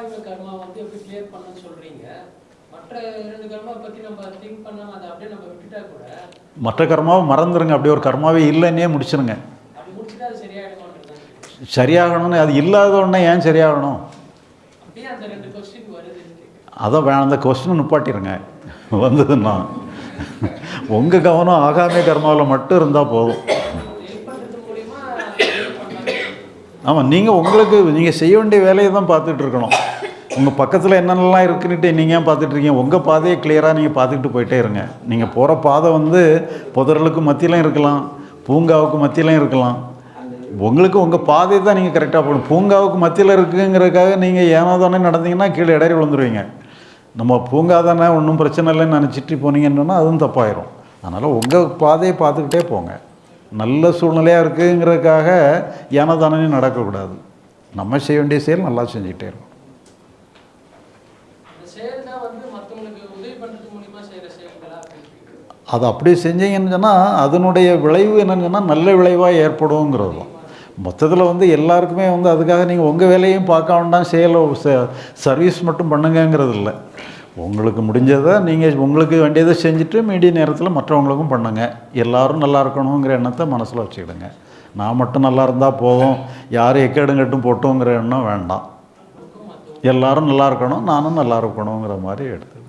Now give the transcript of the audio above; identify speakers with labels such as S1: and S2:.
S1: ஆகாய கர்மா வந்து எப்படி கிளியர் பண்ணணும்னு சொல்றீங்க. மற்ற
S2: கர்மாவை மறந்துடுங்க அப்படி ஒரு கர்மாவே இல்லைன்னே முடிச்சிருங்க. சரியாகணும்னு அது இல்லாத உடனே ஏன் சரியாகணும்?
S1: அப்படியே அந்த ரெண்டு கொஸ்டின் வருதுன்னு கேட்குறேன்
S2: அதை வே அந்த கொஸ்டின் நிப்பாட்டிடுங்க வந்ததுன்னா. உங்கள் கவனம் ஆகாமே கர்மாவில் மட்டும் இருந்தால் போதும். ஆமாம் நீங்கள் உங்களுக்கு நீங்கள் செய்ய வேண்டிய வேலையை தான் பார்த்துட்டு இருக்கணும். உங்கள் பக்கத்தில் என்னென்னலாம் இருக்குன்னுட்டு நீங்கள் ஏன் பார்த்துட்ருக்கீங்க உங்கள் பாதையை கிளியராக நீங்கள் பார்த்துக்கிட்டு போயிட்டே இருங்க. நீங்கள் போகிற பாதை வந்து புதர்களுக்கு மத்தியிலும் இருக்கலாம் பூங்காவுக்கு மத்தியிலும் இருக்கலாம். உங்களுக்கு உங்கள் பாதையை தான் நீங்கள் கரெக்டாக போகணும். பூங்காவுக்கு மத்தியில் இருக்குங்கிறதுக்காக நீங்கள் ஏனோ தானே நடந்தீங்கன்னா கீழே இடறி விழுந்துருவீங்க. நம்ம பூங்கா தானே ஒன்றும் பிரச்சனை இல்லைன்னு நினச்சிட்டு போனீங்கன்னா சொன்னால் அதுவும் தப்பாயிரும். அதனால் உங்கள் பாதையை பார்த்துக்கிட்டே போங்க. நல்ல சூழ்நிலையாக இருக்குங்கிறதுக்காக ஏனோ தானே நடக்கக்கூடாது. நம்ம செய்ய வேண்டிய செயல் நல்லா செஞ்சுக்கிட்டே
S1: இருக்கும் செயல் தான் வந்து உதவி செயல்களா
S2: அது அப்படி செஞ்சீங்கன்னு சொன்னால் அதனுடைய விளைவு என்னன்னு சொன்னால் நல்ல விளைவாக ஏற்படுங்கிறது தான். மொத்தத்தில் வந்து எல்லாருக்குமே வந்து அதுக்காக நீங்கள் உங்கள் வேலையும் பார்க்க வேண்டாம் செயலை சர்வீஸ் மட்டும் பண்ணுங்கங்கிறது இல்லை. உங்களுக்கு முடிஞ்சதை நீங்கள் உங்களுக்கு வேண்டியதை செஞ்சுட்டு மீடிய நேரத்தில் மற்றவங்களுக்கும் பண்ணுங்கள் எல்லோரும் நல்லா இருக்கணுங்கிற எண்ணத்தை மனசில் வச்சுக்கிடுங்க. நான் மட்டும் நல்லா இருந்தால் போதும். யார் எக்கேடும் கட்டும் போட்டோங்கிற எண்ணம் வேண்டாம். எல்லாரும் நல்லா இருக்கணும் நானும் நல்லா இருக்கணுங்கிற மாதிரி எடுத்து